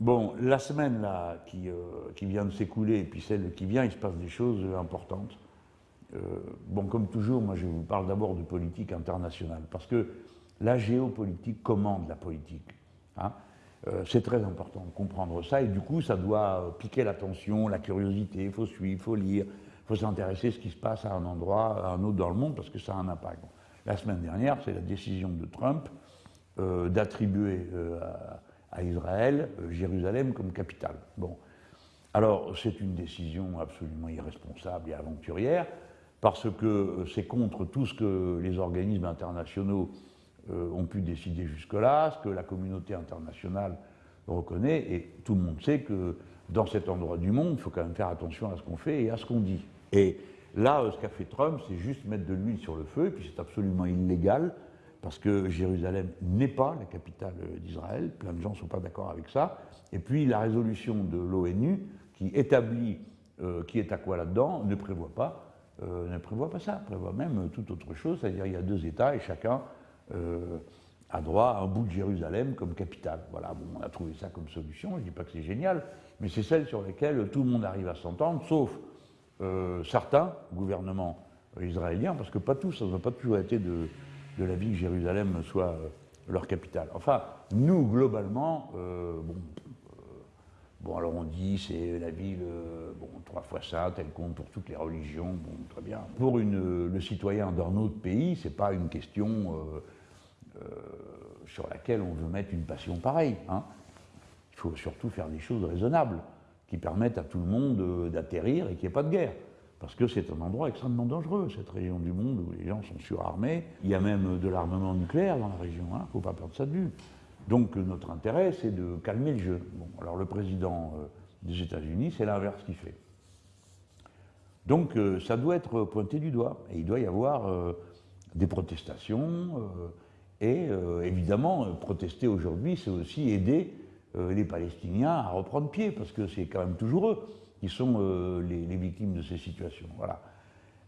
Bon, la semaine là, qui, euh, qui vient de s'écouler, et puis celle qui vient, il se passe des choses importantes. Euh, bon, comme toujours, moi je vous parle d'abord de politique internationale, parce que la géopolitique commande la politique. Hein. Euh, c'est très important de comprendre ça, et du coup, ça doit piquer l'attention, la curiosité, il faut suivre, il faut lire, il faut s'intéresser à ce qui se passe à un endroit, à un autre dans le monde, parce que ça a un impact. La semaine dernière, c'est la décision de Trump d'attribuer à à Israël, euh, Jérusalem comme capitale. Bon. Alors, c'est une décision absolument irresponsable et aventurière, parce que euh, c'est contre tout ce que les organismes internationaux euh, ont pu décider jusque-là, ce que la communauté internationale reconnaît, et tout le monde sait que dans cet endroit du monde, il faut quand même faire attention à ce qu'on fait et à ce qu'on dit. Et là, ce qu'a fait Trump, c'est juste mettre de l'huile sur le feu, et puis c'est absolument illégal, parce que Jérusalem n'est pas la capitale d'Israël, plein de gens ne sont pas d'accord avec ça, et puis la résolution de l'ONU qui établit euh, qui est à quoi là-dedans ne prévoit pas euh, ne prévoit pas ça, prévoit même toute autre chose, c'est-à-dire il y a deux États et chacun euh, a droit à un bout de Jérusalem comme capitale. Voilà, bon, on a trouvé ça comme solution, je ne dis pas que c'est génial, mais c'est celle sur laquelle tout le monde arrive à s'entendre, sauf certains gouvernements israéliens, parce que pas tous, ça n'a pas toujours été de, de la vie que Jérusalem soit euh, leur capitale. Enfin, nous, globalement, euh, bon, euh, bon, alors on dit c'est la ville, bon, trois fois ça, elle compte pour toutes les religions, bon, très bien. Pour le citoyen d'un autre pays, c'est pas une question sur laquelle on veut mettre une passion pareille. Hein. Il faut surtout faire des choses raisonnables, qui permettent à tout le monde d'atterrir et qu'il n'y ait pas de guerre parce que c'est un endroit extrêmement dangereux, cette région du monde où les gens sont surarmés. Il y a même de l'armement nucléaire dans la région, il hein, ne faut pas perdre ça de vue. Donc notre intérêt, c'est de calmer le jeu. Bon, alors le président euh, des États-Unis, c'est l'inverse qu'il fait. Donc euh, ça doit être pointé du doigt, et il doit y avoir euh, des protestations, et évidemment, protester aujourd'hui, c'est aussi aider les Palestiniens à reprendre pied, parce que c'est quand même toujours eux qui sont euh, les, victimes de ces situations. Voilà.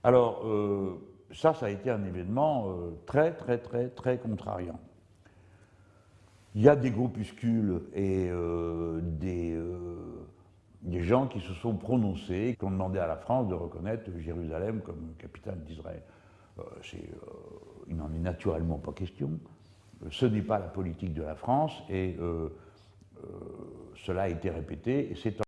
Alors, euh, ça, ça a été un événement euh, très, très, très, très contrariant. Il y a des groupuscules et des, gens qui se sont prononcés, qui ont demandé à la France de reconnaître Jérusalem comme capitale d'Israël. il n'en est naturellement pas question. Ce n'est pas la politique de la France et cela a été répété et c'est